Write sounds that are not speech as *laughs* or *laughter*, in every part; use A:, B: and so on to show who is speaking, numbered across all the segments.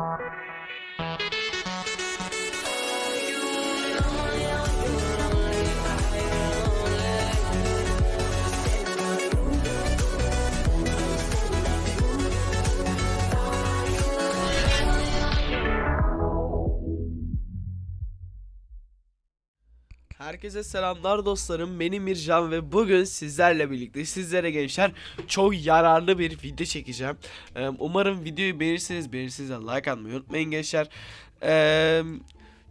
A: Thank you. Herkese selamlar dostlarım. Benim Mircan ve bugün sizlerle birlikte sizlere gençler çok yararlı bir video çekeceğim. Umarım videoyu beğenirsiniz. Beğenirseniz de like atmayı unutmayın gençler.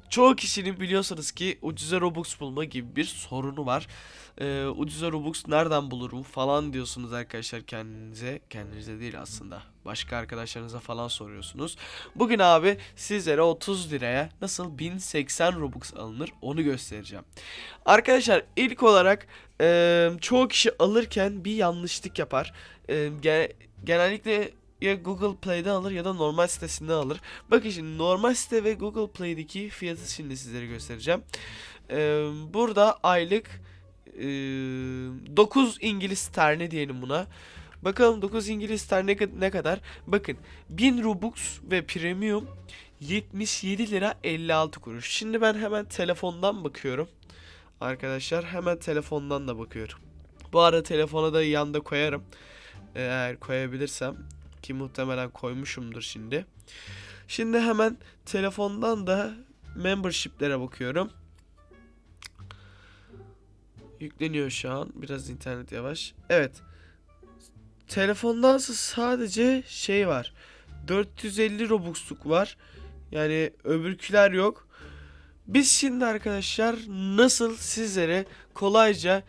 A: Çoğu kişinin biliyorsunuz ki ucuza Robux bulma gibi bir sorunu var. Ee, ucuza Robux nereden bulurum falan diyorsunuz arkadaşlar kendinize. Kendinize değil aslında. Başka arkadaşlarınıza falan soruyorsunuz. Bugün abi sizlere 30 liraya nasıl 1080 Robux alınır onu göstereceğim. Arkadaşlar ilk olarak e, çoğu kişi alırken bir yanlışlık yapar. E, ge- genellikle ya Google Play'den alır ya da normal sitesinden alır. Bakın şimdi normal site ve Google Play'deki fiyatı şimdi sizlere göstereceğim. E, burada aylık e, 9 İngiliz sterlini diyelim buna. Bakalım 9 İngiliz sterlini ne, ne kadar? Bakın 1000 Robux ve Premium 77 lira 56 kuruş. Şimdi ben hemen telefondan bakıyorum. Arkadaşlar hemen telefondan da bakıyorum. Bu arada telefona da yanda koyarım. Eğer koyabilirsem ki muhtemelen koymuşumdur şimdi. Şimdi hemen telefondan da membership'lere bakıyorum. Yükleniyor şu an. Biraz internet yavaş. Evet. Telefondansa sadece şey var. 450 Robux'luk var. Yani öbürküler yok. Biz şimdi arkadaşlar nasıl sizlere kolayca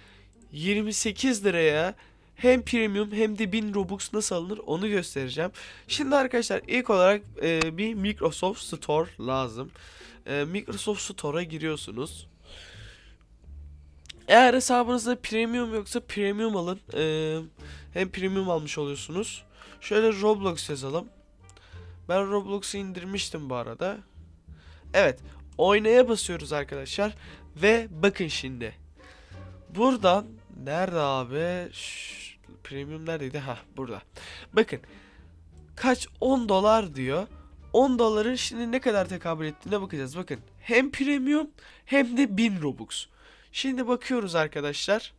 A: 28 liraya hem premium hem de 1000 Robux nasıl alınır onu göstereceğim. Şimdi arkadaşlar ilk olarak e, bir Microsoft Store lazım. E, Microsoft Store'a giriyorsunuz. Eğer hesabınızda premium yoksa premium alın. E, hem premium almış oluyorsunuz. Şöyle Roblox yazalım. Ben Roblox'u indirmiştim bu arada. Evet. Oynaya basıyoruz arkadaşlar. Ve bakın şimdi. Buradan nerede abi? Şş, premium neredeydi? Ha burada. Bakın. Kaç? 10 dolar diyor. 10 doların şimdi ne kadar tekabül ettiğine bakacağız. Bakın. Hem premium hem de 1000 Robux. Şimdi bakıyoruz arkadaşlar.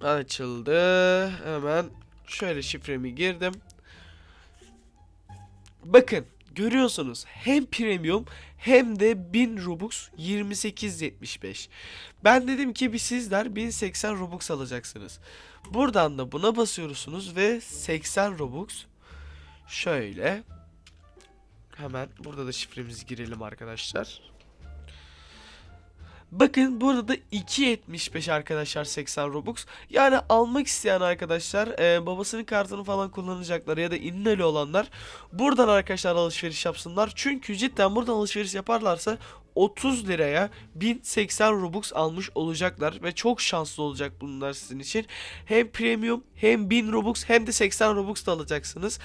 A: Açıldı. Hemen şöyle şifremi girdim. Bakın görüyorsunuz hem premium hem de 1000 Robux 28.75. Ben dedim ki bir sizler 1080 Robux alacaksınız. Buradan da buna basıyorsunuz ve 80 Robux şöyle hemen burada da şifremizi girelim arkadaşlar. Bakın burada da 2.75 arkadaşlar 80 Robux. Yani almak isteyen arkadaşlar e, babasının kartını falan kullanacaklar ya da inneli olanlar buradan arkadaşlar alışveriş yapsınlar. Çünkü cidden buradan alışveriş yaparlarsa 30 liraya 1080 Robux almış olacaklar ve çok şanslı olacak bunlar sizin için. Hem premium hem 1000 Robux hem de 80 Robux da alacaksınız.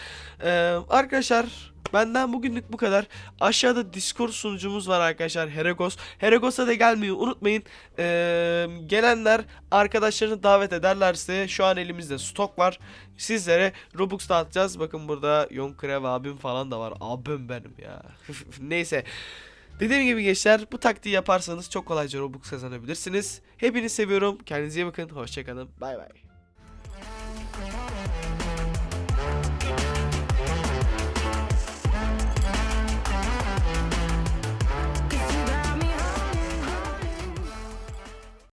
A: Ee, arkadaşlar benden bugünlük bu kadar. Aşağıda Discord sunucumuz var arkadaşlar Heragos. Heragos'a da gelmeyi unutmayın. Ee, gelenler arkadaşlarını davet ederlerse şu an elimizde stok var. Sizlere Robux dağıtacağız. Bakın burada Yonkrev abim falan da var. Abim benim ya. *laughs* Neyse. Dediğim gibi gençler bu taktiği yaparsanız çok kolayca Robux kazanabilirsiniz. Hepinizi seviyorum. Kendinize iyi bakın. Hoşçakalın. Bay bay.